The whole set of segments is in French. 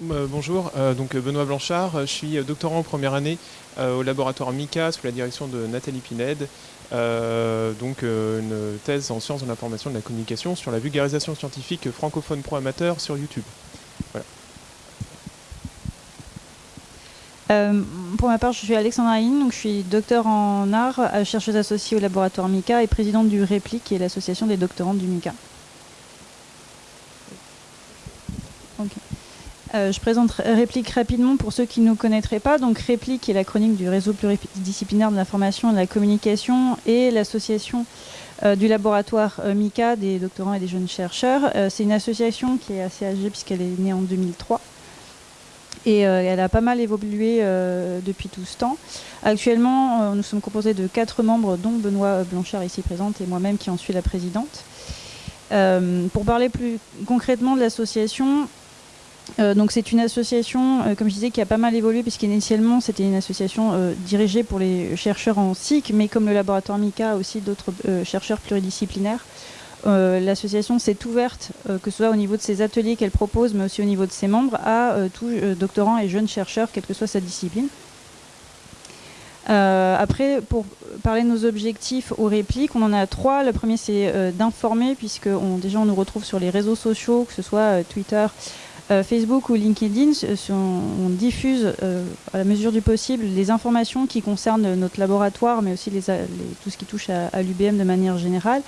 bonjour, donc Benoît Blanchard, je suis doctorant en première année au laboratoire MICA sous la direction de Nathalie Pined, donc une thèse en sciences de l'information et de la communication sur la vulgarisation scientifique francophone pro-amateur sur YouTube. Euh, pour ma part, je suis Alexandra Aïn, donc je suis docteur en art, euh, chercheuse associée au laboratoire MICA et présidente du REPLIC, qui est l'association des doctorants du MICA. Euh, je présente Réplique rapidement pour ceux qui ne nous connaîtraient pas. Donc Réplique est l'acronyme du réseau pluridisciplinaire de l'information et de la communication et l'association du laboratoire MICA des doctorants et des jeunes chercheurs. C'est une association qui est assez âgée puisqu'elle est née en 2003 et euh, elle a pas mal évolué euh, depuis tout ce temps. Actuellement, euh, nous sommes composés de quatre membres, dont Benoît Blanchard ici présente et moi-même qui en suis la présidente. pour parler plus concrètement de l'association, donc c'est une association, comme je disais, qui a pas mal évolué puisqu'initialement c'était une association dirigée pour les chercheurs en SIC, mais comme le laboratoire MICA aussi d'autres chercheurs pluridisciplinaires. Euh, l'association s'est ouverte, euh, que ce soit au niveau de ses ateliers qu'elle propose, mais aussi au niveau de ses membres, à euh, tous doctorants et jeunes chercheurs, quelle que soit sa discipline. après, pour parler de nos objectifs aux répliques, on en a trois. Le premier, c'est d'informer, puisque déjà on nous retrouve sur les réseaux sociaux, que ce soit Twitter, Facebook ou LinkedIn. On, diffuse à la mesure du possible les informations qui concernent notre laboratoire, mais aussi tout ce qui touche à l'UBM de manière générale.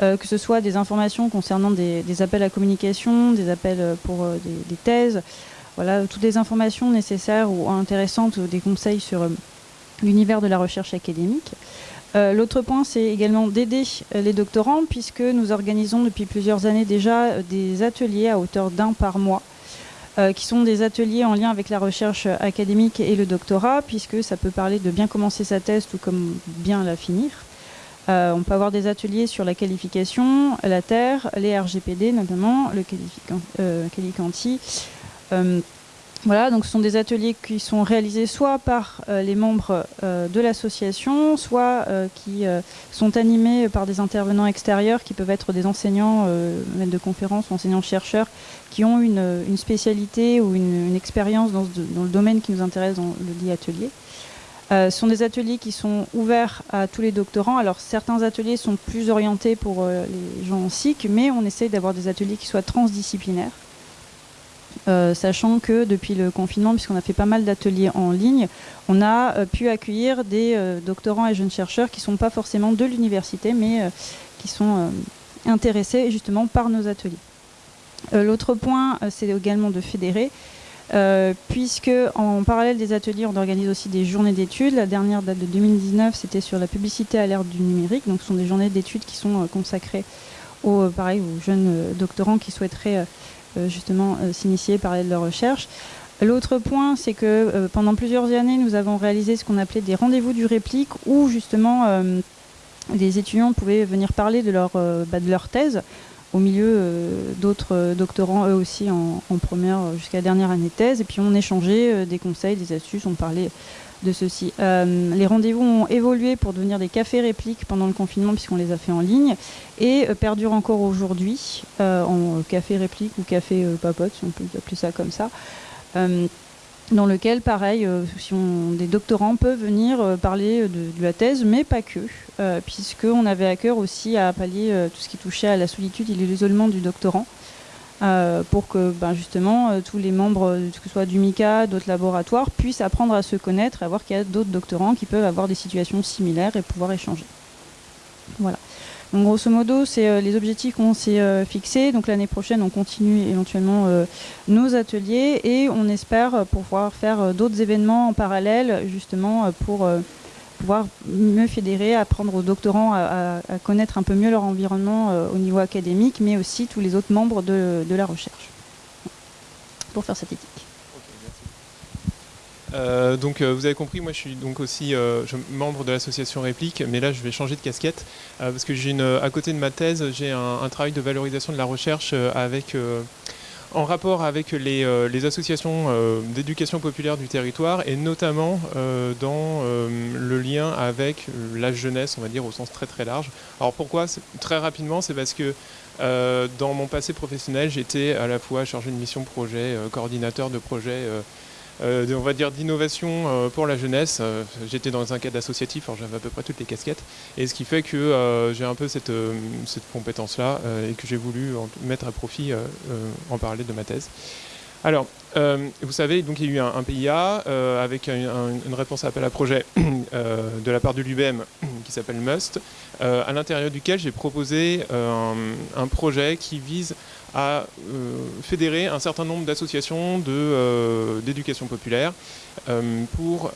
Euh, que ce soit des informations concernant des, appels à communication, des appels euh, pour euh, des, thèses, voilà, toutes les informations nécessaires ou intéressantes, des conseils sur l'univers de la recherche académique. L'autre point, c'est également d'aider les doctorants, puisque nous organisons depuis plusieurs années déjà des ateliers à hauteur d'un par mois, qui sont des ateliers en lien avec la recherche académique et le doctorat, puisque ça peut parler de bien commencer sa thèse tout comme bien la finir. Euh, on peut avoir des ateliers sur la qualification, la terre, les RGPD notamment, le euh, qualificanti. Euh, voilà, donc ce sont des ateliers qui sont réalisés soit par les membres de l'association, soit qui sont animés par des intervenants extérieurs qui peuvent être des enseignants, maîtres de conférences, enseignants-chercheurs, qui ont une, spécialité ou une, expérience dans, le domaine qui nous intéresse dans le dit atelier. Euh, ce sont des ateliers qui sont ouverts à tous les doctorants. Alors certains ateliers sont plus orientés pour euh, les gens en SIC, mais on essaye d'avoir des ateliers qui soient transdisciplinaires. Euh, sachant que depuis le confinement, puisqu'on a fait pas mal d'ateliers en ligne, on a pu accueillir des doctorants et jeunes chercheurs qui ne sont pas forcément de l'université, mais qui sont intéressés justement par nos ateliers. L'autre point, c'est également de fédérer. Euh, puisque en parallèle des ateliers, on organise aussi des journées d'études. La dernière date de 2019, c'était sur la publicité à l'ère du numérique. Donc, ce sont des journées d'études qui sont euh, consacrées aux, jeunes euh, doctorants qui souhaiteraient justement s'initier, parler de leur recherche. L'autre point, c'est que pendant plusieurs années, nous avons réalisé ce qu'on appelait des rendez-vous du réplique, où justement les étudiants pouvaient venir parler de leur, bah, thèse au milieu euh, d'autres doctorants, eux aussi, en, première euh, jusqu'à la dernière année de thèse. Et puis on échangeait euh, des conseils, des astuces, on parlait de ceci. les rendez-vous ont évolué pour devenir des cafés répliques pendant le confinement, puisqu'on les a fait en ligne, et perdurent encore aujourd'hui en café réplique ou café papote, si on peut appeler ça comme ça dans lequel, pareil, euh, si des doctorants peuvent venir euh, parler de, la thèse, mais pas que, euh, puisqu'on avait à cœur aussi à pallier tout ce qui touchait à la solitude et l'isolement du doctorant, pour que ben, justement tous les membres, que ce soit du MICA, d'autres laboratoires, puissent apprendre à se connaître, à voir qu'il y a d'autres doctorants qui peuvent avoir des situations similaires et pouvoir échanger. Voilà. Donc grosso modo, c'est euh, les objectifs qu'on s'est euh, fixés. Donc l'année prochaine, on continue éventuellement euh, nos ateliers et on espère pouvoir faire d'autres événements en parallèle, justement pour pouvoir mieux fédérer, apprendre aux doctorants à, connaître un peu mieux leur environnement au niveau académique, mais aussi tous les autres membres de, la recherche. Pour faire cette éthique. Euh, donc euh, vous avez compris, moi je suis donc aussi euh, membre de l'association Réplique, mais là je vais changer de casquette parce que j'ai à côté de ma thèse, j'ai un, travail de valorisation de la recherche avec en rapport avec les, euh, associations euh, d'éducation populaire du territoire et notamment euh, dans le lien avec la jeunesse, on va dire au sens très très large. Alors pourquoi Très rapidement, c'est parce que dans mon passé professionnel, j'étais à la fois chargé de mission projet, coordinateur de projet on va dire d'innovation euh, pour la jeunesse. Euh, j'étais dans un cadre associatif, j'avais à peu près toutes les casquettes, et ce qui fait que j'ai un peu cette, cette compétence-là et que j'ai voulu mettre à profit en parler de ma thèse. Alors, vous savez, donc il y a eu un, PIA avec une réponse à appel à projet de la part de l'UBM qui s'appelle MUST, à l'intérieur duquel j'ai proposé un, projet qui vise à euh, fédérer un certain nombre d'associations euh, d'éducation populaire euh, pour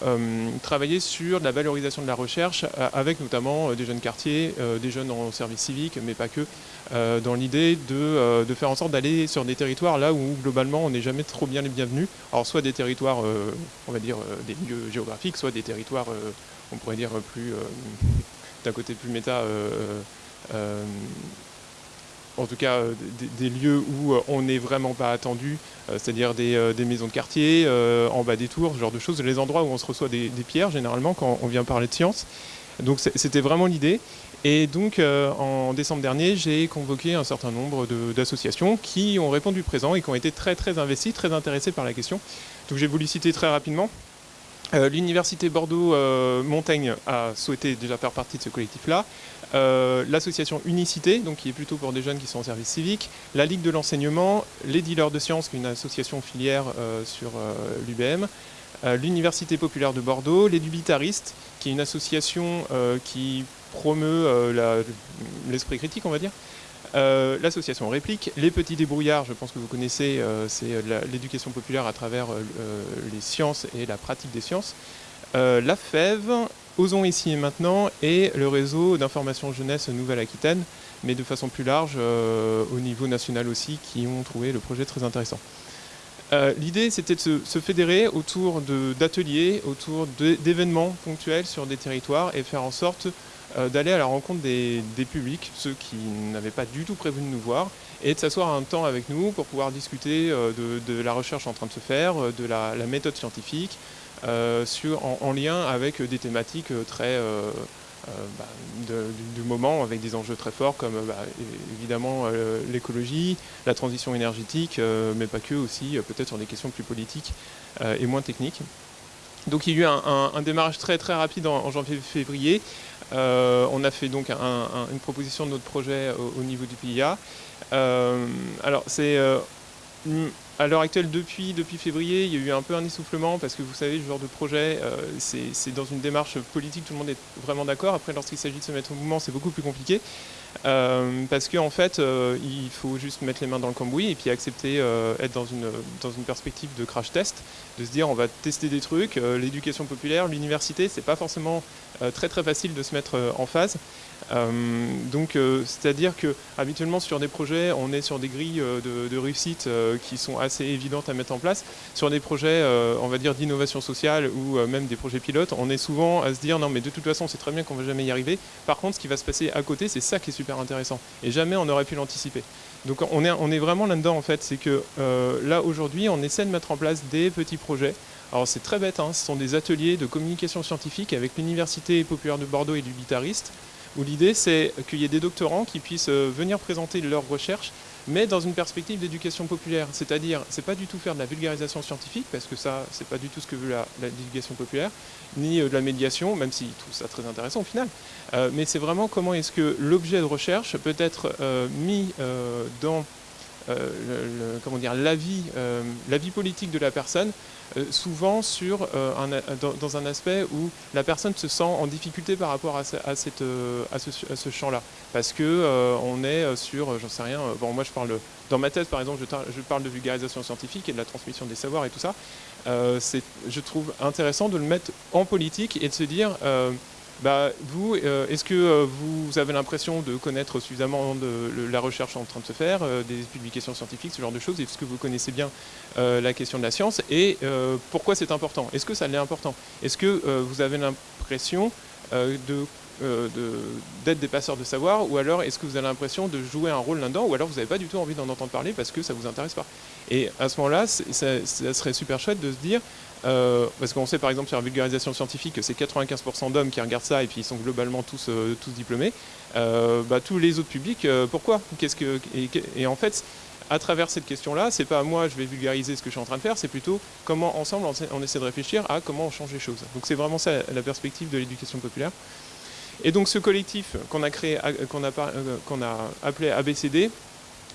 travailler sur la valorisation de la recherche avec notamment des jeunes quartiers, des jeunes en service civique, mais pas que, dans l'idée de, de, faire en sorte d'aller sur des territoires là où globalement on n'est jamais trop bien les bienvenus. Alors soit des territoires, on va dire, des lieux géographiques, soit des territoires, on pourrait dire, plus d'un côté plus méta en tout cas euh, des, lieux où euh, on n'est vraiment pas attendu, euh, c'est-à-dire des, maisons de quartier, en bas des tours, ce genre de choses, les endroits où on se reçoit des, pierres généralement quand on vient parler de science. Donc c'était vraiment l'idée. Et donc en décembre dernier, j'ai convoqué un certain nombre d'associations qui ont répondu présent et qui ont été très très investies, très intéressées par la question. Donc j'ai voulu citer très rapidement. L'Université Bordeaux-Montaigne a souhaité déjà faire partie de ce collectif-là. Euh, l'association Unicité, donc qui est plutôt pour des jeunes qui sont en service civique, la Ligue de l'enseignement, les dealers de sciences, qui est une association filière euh, sur euh, l'UBM, l'Université populaire de Bordeaux, les Dubitaristes, qui est une association qui promeut l'esprit critique, on va dire, l'association Réplique, les Petits Débrouillards, je pense que vous connaissez, c'est l'éducation populaire à travers les sciences et la pratique des sciences, la FEV, Osons ici et maintenant et le réseau d'information jeunesse Nouvelle-Aquitaine, mais de façon plus large euh, au niveau national aussi, qui ont trouvé le projet très intéressant. Euh, l'idée, c'était de se, fédérer autour d'ateliers, autour d'événements ponctuels sur des territoires et faire en sorte euh, d'aller à la rencontre des, publics, ceux qui n'avaient pas du tout prévu de nous voir, et de s'asseoir un temps avec nous pour pouvoir discuter de, la recherche en train de se faire, de la méthode scientifique, sur, en, lien avec des thématiques euh, très euh, bah, du, moment, avec des enjeux très forts comme bah, évidemment l'écologie, la transition énergétique, mais pas que aussi, peut-être sur des questions plus politiques et moins techniques. Donc il y a eu un, démarrage très très rapide en, janvier-février. on a fait donc une proposition de notre projet au, niveau du PIA. alors c'est à l'heure actuelle, depuis, depuis février, il y a eu un peu un essoufflement parce que vous savez, ce genre de projet, euh, c'est dans une démarche politique, tout le monde est vraiment d'accord. Après, lorsqu'il s'agit de se mettre au mouvement, c'est beaucoup plus compliqué. Euh, parce qu'en en fait, euh, il faut juste mettre les mains dans le cambouis et puis accepter être dans une, dans une perspective de crash test, de se dire on va tester des trucs. L'éducation populaire, l'université, c'est pas forcément très très facile de se mettre en phase. donc, c'est-à-dire que habituellement sur des projets, on est sur des grilles de, de réussite qui sont assez évidentes à mettre en place. Sur des projets, on va dire d'innovation sociale ou même des projets pilotes, on est souvent à se dire non mais de toute façon c'est très bien qu'on va jamais y arriver. Par contre, ce qui va se passer à côté, c'est ça qui est super intéressant. Et jamais on n'aurait pu l'anticiper. Donc on est, on est vraiment là-dedans en fait. C'est que euh, là aujourd'hui, on essaie de mettre en place des petits projets. Alors c'est très bête, hein, ce sont des ateliers de communication scientifique avec l'Université populaire de Bordeaux et du guitariste, où l'idée c'est qu'il y ait des doctorants qui puissent euh, venir présenter leurs recherches mais dans une perspective d'éducation populaire. C'est-à-dire, c'est pas du tout faire de la vulgarisation scientifique, parce que ça, c'est pas du tout ce que veut la, l'éducation populaire, ni euh, de la médiation, même si tout ça très intéressant au final. Euh, mais c'est vraiment comment est-ce que l'objet de recherche peut être mis dans comment dire, la vie, la vie politique de la personne euh, souvent sur, euh, dans, un aspect où la personne se sent en difficulté par rapport à, cette, euh, à ce, champ-là. Parce que on est sur, j'en sais rien, bon moi je parle, dans ma thèse par exemple, je, parle de vulgarisation scientifique et de la transmission des savoirs et tout ça. je trouve intéressant de le mettre en politique et de se dire bah, vous, euh, est-ce que euh, vous avez l'impression de connaître suffisamment de, la recherche en train de se faire, euh, des publications scientifiques, ce genre de choses? Est-ce que vous connaissez bien la question de la science? Et pourquoi c'est important? Est-ce que ça l'est important? Est-ce que vous avez l'impression d'être des passeurs de savoir, ou alors est-ce que vous avez l'impression de jouer un rôle là-dedans, ou alors vous n'avez pas du tout envie d'en entendre parler parce que ça ne vous intéresse pas? Et à ce moment-là, ça, serait super chouette de se dire, parce qu'on sait par exemple sur la vulgarisation scientifique que c'est 95% d'hommes qui regardent ça et puis ils sont globalement tous, tous diplômés, bah, tous les autres publics, pourquoi? Que, et, en fait, à travers cette question-là, c'est pas moi, je vais vulgariser ce que je suis en train de faire, c'est plutôt comment ensemble on essaie de réfléchir à comment on change les choses. Donc c'est vraiment ça la perspective de l'éducation populaire. Et donc ce collectif qu'on a créé, qu'on a, euh, qu'on a appelé ABCD,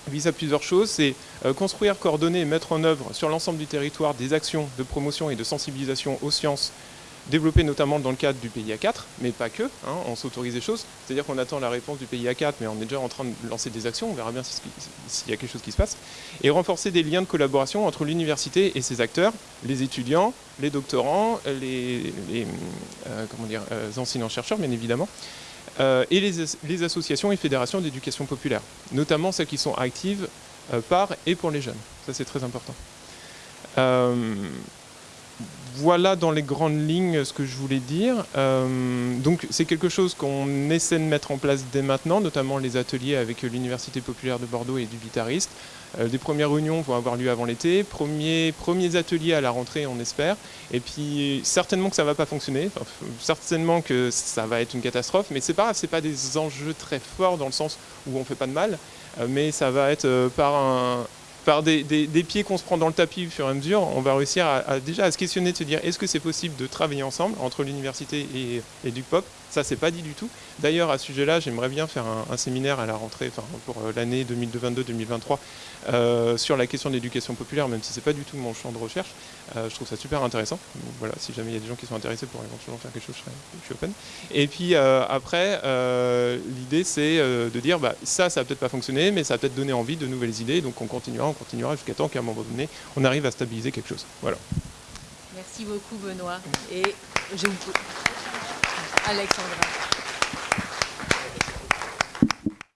vise à plusieurs choses, c'est euh, construire, coordonner et mettre en œuvre sur l'ensemble du territoire des actions de promotion et de sensibilisation aux sciences développé notamment dans le cadre du PIA 4, mais pas que, hein, on s'autorise des choses, c'est-à-dire qu'on attend la réponse du PIA 4, mais on est déjà en train de lancer des actions, on verra bien s'il y a quelque chose qui se passe, et renforcer des liens de collaboration entre l'université et ses acteurs, les étudiants, les doctorants, les, euh, euh, enseignants-chercheurs, bien évidemment, et les, associations et fédérations d'éducation populaire, notamment celles qui sont actives par et pour les jeunes. Ça, c'est très important voilà dans les grandes lignes ce que je voulais dire. Euh, donc c'est quelque chose qu'on essaie de mettre en place dès maintenant, notamment les ateliers avec l'Université populaire de Bordeaux et du guitariste. Euh, des premières réunions vont avoir lieu avant l'été, premiers, premiers ateliers à la rentrée on espère, et puis certainement que ça ne va pas fonctionner, certainement que ça va être une catastrophe, mais c'est pas grave, ce pas des enjeux très forts dans le sens où on ne fait pas de mal, euh, mais ça va être par un, par des, pieds qu'on se prend dans le tapis au fur et à mesure, on va réussir à, déjà à se questionner, de se dire est-ce que c'est possible de travailler ensemble entre l'université et, et du pop? Ça, c'est pas dit du tout. D'ailleurs, à ce sujet-là, j'aimerais bien faire un, séminaire à la rentrée, enfin, pour euh, l'année 2022-2023, euh, sur la question de l'éducation populaire, même si c'est pas du tout mon champ de recherche. Euh, je trouve ça super intéressant. voilà, si jamais il y a des gens qui sont intéressés pour éventuellement faire quelque chose, je, suis open. Et puis après, l'idée c'est de dire bah, ça, ça va peut-être pas fonctionner, mais ça va peut-être donner envie de nouvelles idées. Donc on continuera, on continuera jusqu'à temps qu'à un moment donné, on arrive à stabiliser quelque chose. Voilà. Merci beaucoup Benoît. Et je vous... Alexandra.